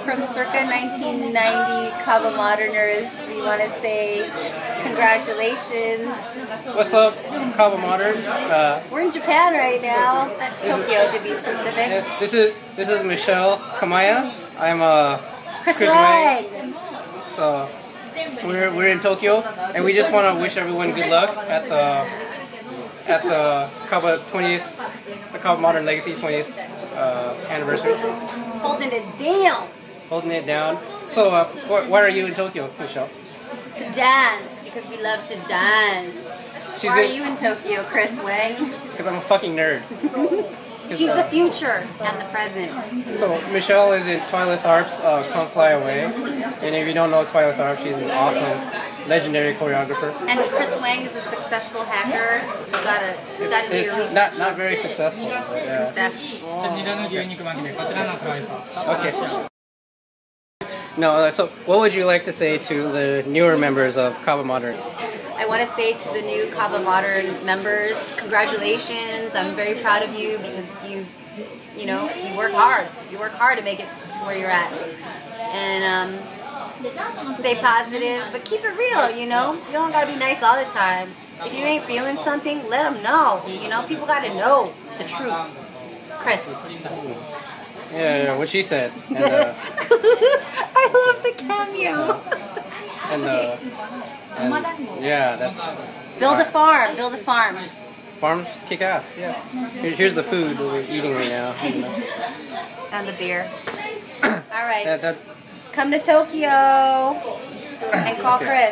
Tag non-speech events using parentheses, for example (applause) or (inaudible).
from circa 1990 Kaba Moderners, we want to say congratulations. What's up, Kaba Modern? Uh, We're in Japan right now, at Tokyo to be specific. this is this is Michelle Kamaya. I'm uh, Chris, Chris Wright. so we're we're in Tokyo, and we just want to wish everyone good luck at the at the Kaba 20th, the Kaba Modern Legacy 20th uh, anniversary, holding it down holding it down. So, uh, wh- why are you in Tokyo, Michelle? To dance, because we love to dance. She's why are you in Tokyo, Chris Wang? (laughs) Because I'm a fucking nerd. (laughs) He's uh, the future and the present. So, Michelle is in Twyla Tharp's uh, Come Fly Away. And if you don't know Twyla Tharp, she's an awesome, legendary choreographer. And Chris Wang is a successful hacker. You gotta, you gotta do your research. Not, not very successful. Uh, successful. Okay. okay. No, uh, so what would you like to say to the newer members of Kaba Modern? I want to say to the new Kaba Modern members, congratulations. I'm very proud of you because you, you know, you work hard. You work hard to make it to where you're at. And um, stay positive, but keep it real, you know? You don't got to be nice all the time. If you ain't feeling something, let them know. You know, people got to know the truth. Chris. Yeah, yeah what she said. And, uh, (laughs) I love the cameo. and, uh, and yeah, that's Build a farm. Build a farm. farms kick ass. Yeah. Here, here's the food that we're eating right now. And, uh, And the beer. (coughs) All right. that, that Come to Tokyo and call Okay. Chris.